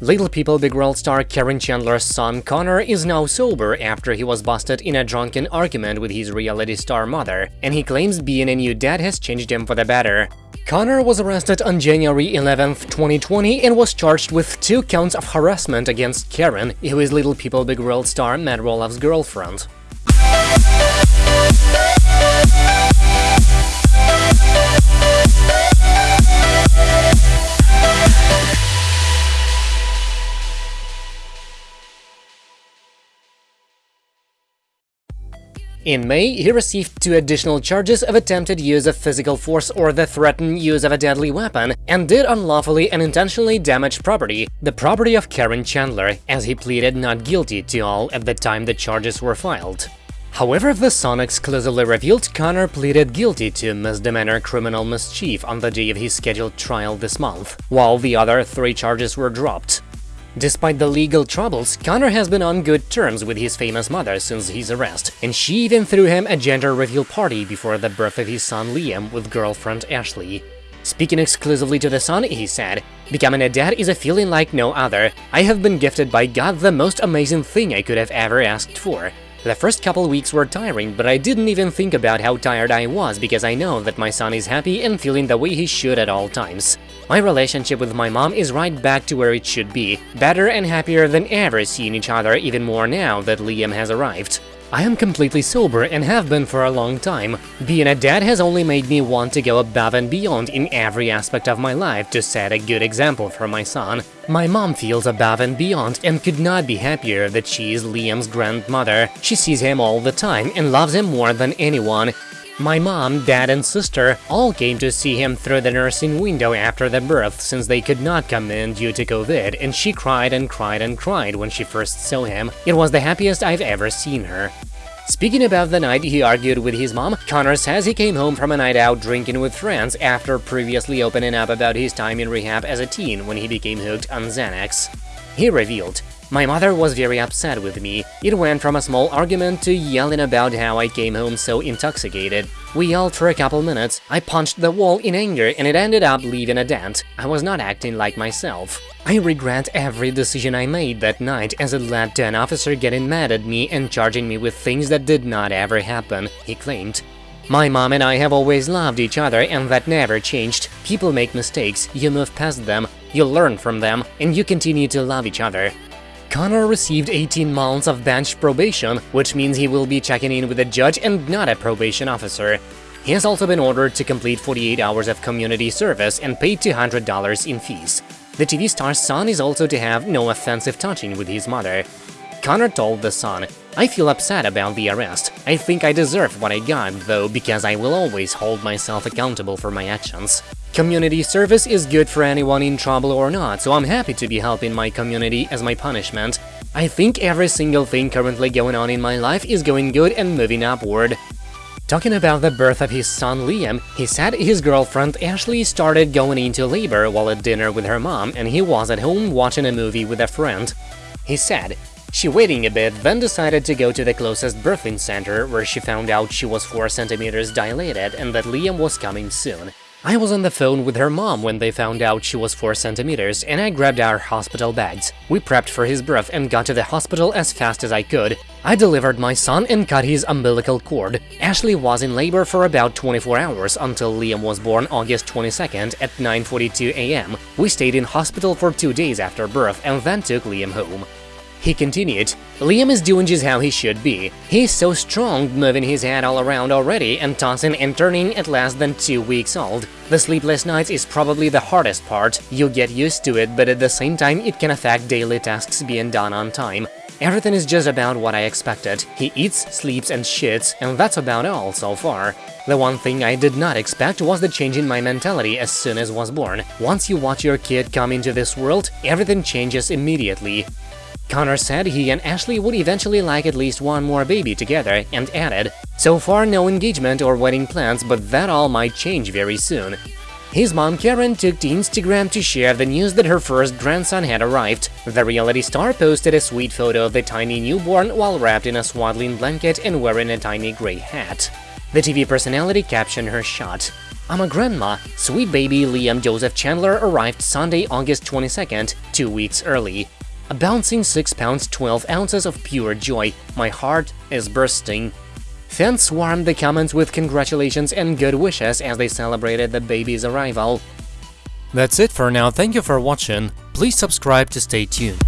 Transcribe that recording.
Little People Big World star Caryn Chandler's son Connor is now sober after he was busted in a drunken argument with his reality star mother, and he claims being a new dad has changed him for the better. Connor was arrested on January 11, 2020 and was charged with two counts of harassment against Caryn, who is Little People Big World star Matt Roloff's girlfriend. In May, he received two additional charges of attempted use of physical force or the threatened use of a deadly weapon, and did unlawfully and intentionally damage property, the property of Caryn Chandler, as he pleaded not guilty to all at the time the charges were filed. However, The Sun exclusively revealed Connor pleaded guilty to misdemeanor criminal mischief on the day of his scheduled trial this month, while the other three charges were dropped. Despite the legal troubles, Connor has been on good terms with his famous mother since his arrest, and she even threw him a gender reveal party before the birth of his son Liam with girlfriend Ashley. Speaking exclusively to The Sun, he said, Becoming a dad is a feeling like no other. I have been gifted by God the most amazing thing I could have ever asked for. The first couple weeks were tiring, but I didn't even think about how tired I was because I know that my son is happy and feeling the way he should at all times. My relationship with my mom is right back to where it should be, better and happier than ever seeing each other even more now that Liam has arrived. I am completely sober and have been for a long time. Being a dad has only made me want to go above and beyond in every aspect of my life to set a good example for my son. My mom feels above and beyond and could not be happier that she is Liam's grandmother. She sees him all the time and loves him more than anyone. My mom, dad and sister all came to see him through the nursing window after the birth since they could not come in due to COVID and she cried and cried and cried when she first saw him. It was the happiest I've ever seen her. Speaking about the night he argued with his mom, Connor says he came home from a night out drinking with friends after previously opening up about his time in rehab as a teen when he became hooked on Xanax. He revealed, my mother was very upset with me. It went from a small argument to yelling about how I came home so intoxicated. We yelled for a couple minutes, I punched the wall in anger and it ended up leaving a dent. I was not acting like myself. I regret every decision I made that night as it led to an officer getting mad at me and charging me with things that did not ever happen, he claimed. My mom and I have always loved each other and that never changed. People make mistakes, you move past them, you learn from them, and you continue to love each other. Connor received 18 months of bench probation, which means he will be checking in with a judge and not a probation officer. He has also been ordered to complete 48 hours of community service and pay $200 in fees. The TV star's Sun is also to have no offensive touching with his mother. Connor told The son, I feel upset about the arrest. I think I deserve what I got, though, because I will always hold myself accountable for my actions. Community service is good for anyone in trouble or not, so I'm happy to be helping my community as my punishment. I think every single thing currently going on in my life is going good and moving upward. Talking about the birth of his son Liam, he said his girlfriend Ashley started going into labor while at dinner with her mom and he was at home watching a movie with a friend. He said, she waiting a bit, then decided to go to the closest birthing center, where she found out she was 4 centimeters dilated and that Liam was coming soon. I was on the phone with her mom when they found out she was 4 centimeters, and I grabbed our hospital bags. We prepped for his birth and got to the hospital as fast as I could. I delivered my son and cut his umbilical cord. Ashley was in labor for about 24 hours until Liam was born August 22nd at 9.42 am. We stayed in hospital for two days after birth and then took Liam home. He continued, Liam is doing just how he should be. He's so strong, moving his head all around already and tossing and turning at less than two weeks old. The sleepless nights is probably the hardest part. You get used to it, but at the same time it can affect daily tasks being done on time. Everything is just about what I expected. He eats, sleeps and shits, and that's about all so far. The one thing I did not expect was the change in my mentality as soon as was born. Once you watch your kid come into this world, everything changes immediately. Connor said he and Ashley would eventually like at least one more baby together and added, So far no engagement or wedding plans, but that all might change very soon. His mom Caryn took to Instagram to share the news that her first grandson had arrived. The reality star posted a sweet photo of the tiny newborn while wrapped in a swaddling blanket and wearing a tiny gray hat. The TV personality captioned her shot. I'm a grandma. Sweet baby Liam Joseph Chandler arrived Sunday, August 22nd, two weeks early. A bouncing 6 pounds 12 ounces of pure joy. My heart is bursting. Fans swarmed the comments with congratulations and good wishes as they celebrated the baby's arrival. That's it for now, thank you for watching, please subscribe to stay tuned.